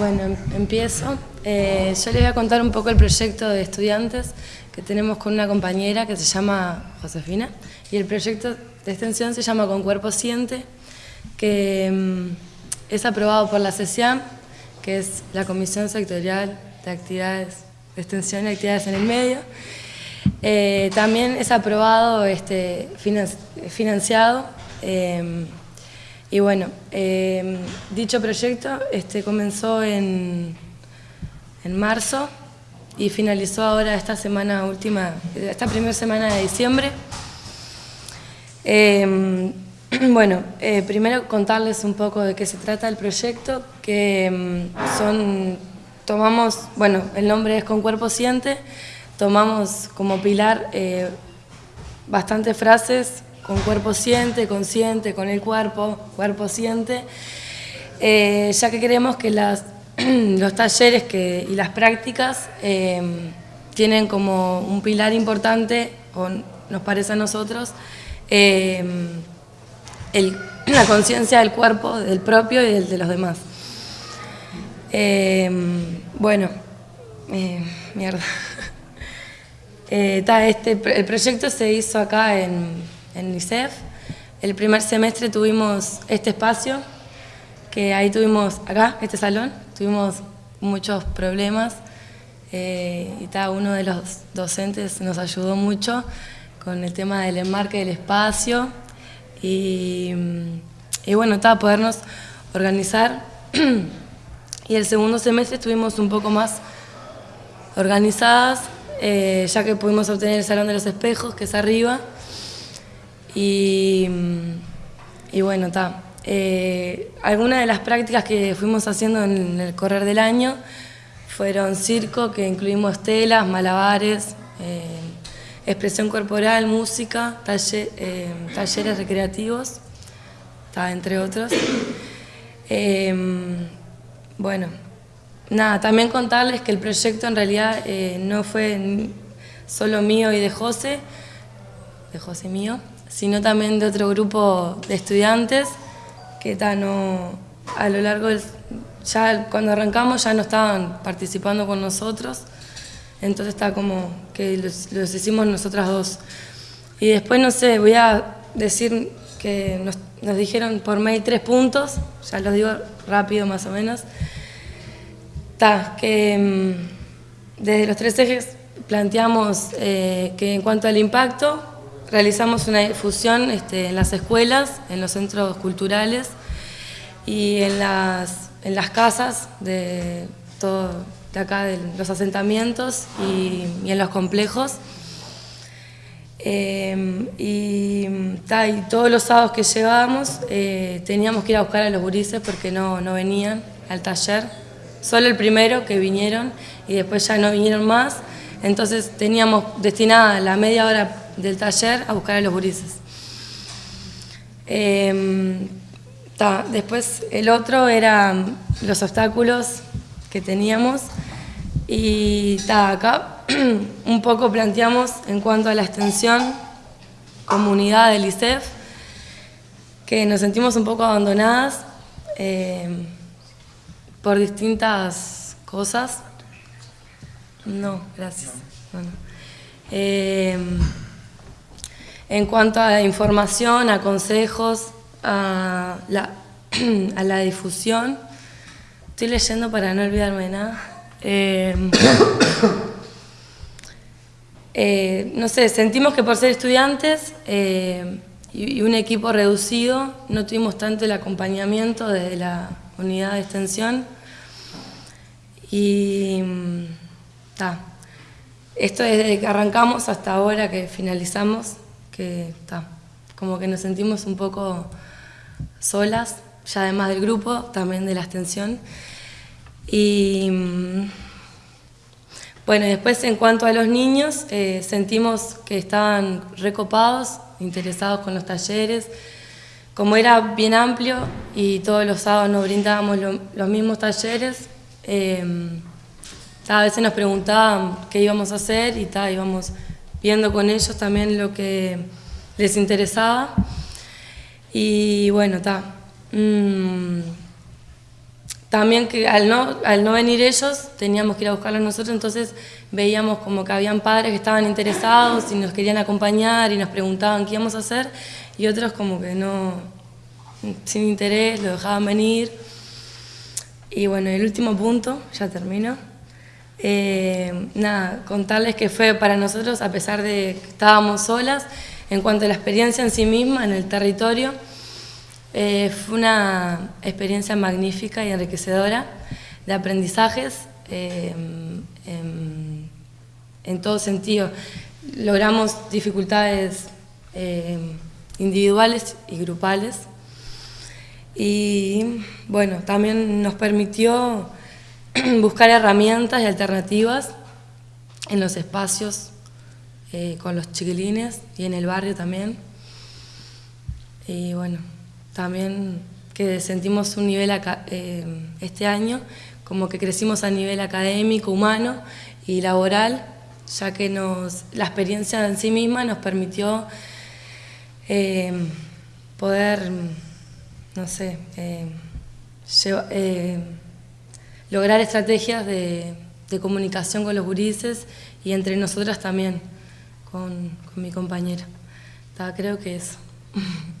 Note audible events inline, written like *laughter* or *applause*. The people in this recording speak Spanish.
Bueno, em- empiezo. Eh, yo les voy a contar un poco el proyecto de estudiantes que tenemos con una compañera que se llama Josefina y el proyecto de extensión se llama Con Cuerpo Siente, que mm, es aprobado por la CESIAM, que es la Comisión Sectorial de Actividades de Extensión y Actividades en el Medio. Eh, también es aprobado, este, finan- financiado. eh, y bueno, eh, dicho proyecto este, comenzó en, en marzo y finalizó ahora esta semana última, esta primera semana de diciembre. Eh, *clears throat* bueno, eh, primero contarles un poco de qué se trata el proyecto, que mm, son, tomamos, bueno, el nombre es Con Cuerpo Siente, tomamos como pilar eh, bastantes frases, con cuerpo siente, consciente, con el cuerpo, cuerpo siente, eh, ya que creemos que *clears throat* los talleres que, y las prácticas eh, tienen como un pilar importante, o nos parece a nosotros, eh, el- *clears throat* la conciencia del cuerpo, del propio y del de los demás. Eh, bueno, eh, mierda. *laughs* Eh, este, el proyecto se hizo acá en, en ISEF. El primer semestre tuvimos este espacio, que ahí tuvimos, acá, este salón, tuvimos muchos problemas eh, y ta, uno de los docentes nos ayudó mucho con el tema del enmarque del espacio y, y bueno, ta, podernos organizar. *clears throat* y el segundo semestre estuvimos un poco más organizadas, eh, ya que pudimos obtener el Salón de los Espejos, que es arriba. Y, mm, y bueno, está. algunas de las prácticas que fuimos haciendo en el correr del año fueron circo, que incluimos telas, malabares, eh, expresión corporal, música, eh, talleres recreativos, ta, entre otros. Eh, bueno, nada, también contarles que el proyecto en realidad eh, no fue solo mío y de José, de José mío, sino también de otro grupo de estudiantes que a lo largo del, ya cuando arrancamos ya no estaban participando con nosotros, entonces está como que los, hicimos nosotras dos. Y después, no sé, voy a decir que nos, dijeron por mail tres puntos, ya los digo rápido más o menos. Ta, que mm, desde los tres ejes planteamos eh, que en cuanto al impacto, realizamos una difusión este, en las escuelas, en los centros culturales y en las, en las casas de todo de acá, de los asentamientos y, en los complejos. Eh, y, todos los sábados que llegábamos eh, teníamos que ir a buscar a los gurises porque no, no venían al taller. Solo el primero que vinieron y después ya no vinieron más. Entonces teníamos destinada la media hora del taller a buscar a los gurises. Eh, ta, después el otro era los obstáculos que teníamos y ta, acá *clears throat* un poco planteamos en cuanto a la extensión comunidad del ISEF que nos sentimos un poco abandonadas eh, por distintas cosas. No, gracias. Eh, en cuanto a información, a consejos, *clears throat* a la, difusión, estoy leyendo para no olvidarme de nada. Eh, *coughs* eh, no sé, sentimos que por ser estudiantes eh, y, y un equipo reducido, no tuvimos tanto el acompañamiento desde la unidad de extensión. Y mm, ta, esto desde que arrancamos hasta ahora que finalizamos, ta, como que nos sentimos un poco solas, ya además del grupo, también de la extensión. Y mm, bueno, después en cuanto a los niños, eh, sentimos que estaban recopados, interesados con los talleres. Como era bien amplio y todos los sábados nos brindábamos lo- los mismos talleres, eh, a veces nos preguntaban qué íbamos a hacer y ta, íbamos viendo con ellos también lo que les interesaba. Y bueno, está. también que al no, al no venir ellos, teníamos que ir a buscarlos nosotros, entonces veíamos como que habían padres que estaban interesados y nos querían acompañar y nos preguntaban qué íbamos a hacer, y otros como que no, sin interés, lo dejaban venir. Y bueno, el último punto, ya termino. Eh, nada, contarles que fue para nosotros, a pesar de que estábamos solas, en cuanto a la experiencia en sí misma, en el territorio, eh, fue una experiencia magnífica y enriquecedora de aprendizajes eh, en, en, todo sentido. Logramos dificultades individuales y grupales y bueno, también nos permitió *clears throat* buscar herramientas y alternativas en los espacios eh, con los chiquilines y en el barrio también. Y bueno, también que sentimos un nivel eh, este año, como que crecimos a nivel académico, humano y laboral, ya que nos, la experiencia en sí misma nos permitió eh, poder, no sé, lograr estrategias de, comunicación con los gurises y entre nosotras también, con, mi compañera. creo que eso. *laughs*